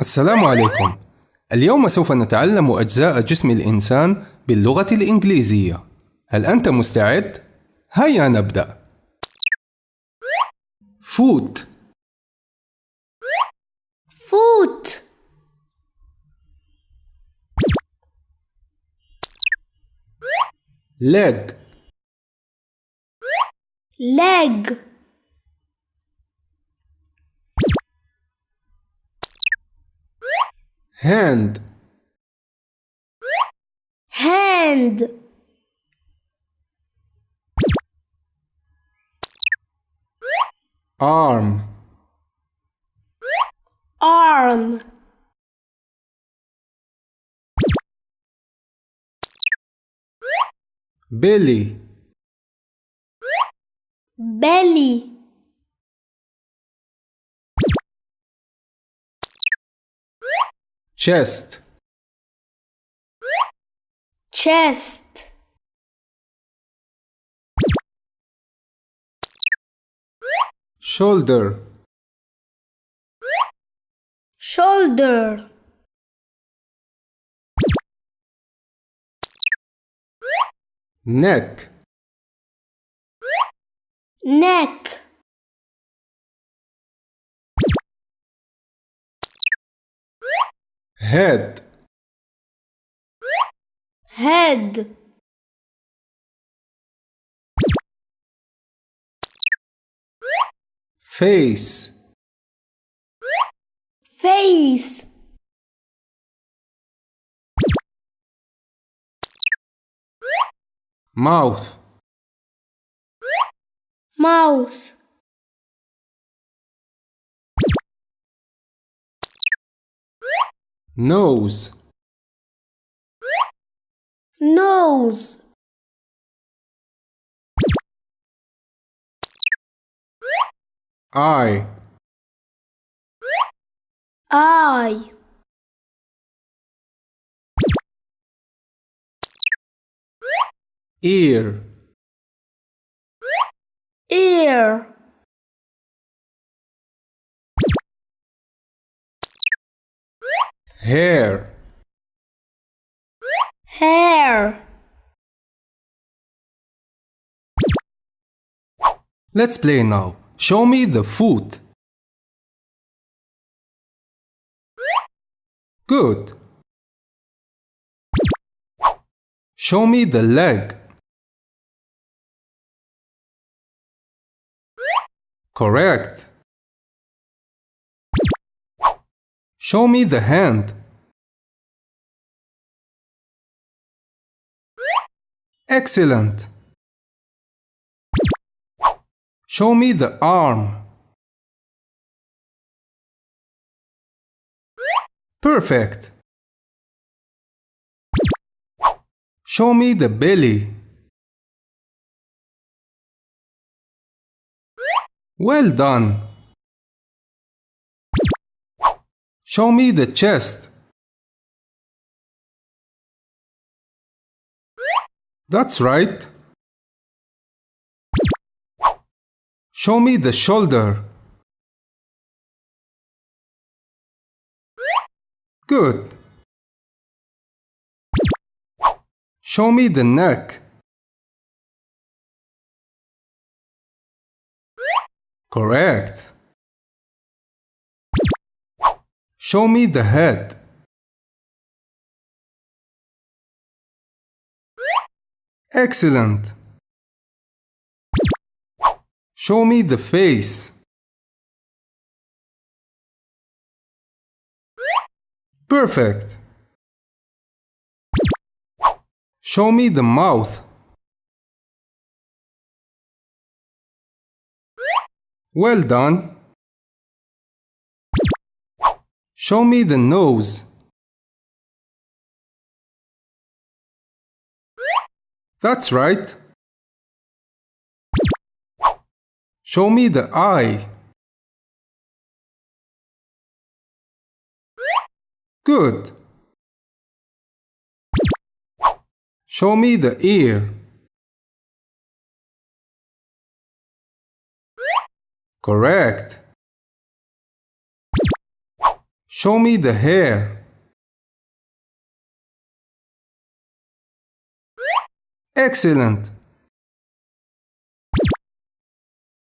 السلام عليكم. اليوم سوف نتعلم أجزاء جسم الإنسان باللغة الإنجليزية. هل أنت مستعد؟ هيا نبدأ. foot foot leg leg hand. Hand. Arm. Arm. Belly. Belly chest. Chest. Shoulder. Shoulder. Neck. Neck head. Head. Face. Face. Mouth. Mouth nose. Nose. Eye. Eye. Ear. Ear hair hair Let's play now. Show me the foot. Good. Show me the leg. Correct. Show me the hand. Excellent. Show me the arm. Perfect. Show me the belly. Well done. Show me the chest. That's right. Show me the shoulder. Good. Show me the neck. Correct. Show me the head. Excellent. Show me the face. Perfect. Show me the mouth. Well done. Show me the nose. That's right. Show me the eye. Good. Show me the ear. Correct. Show me the hair. Excellent.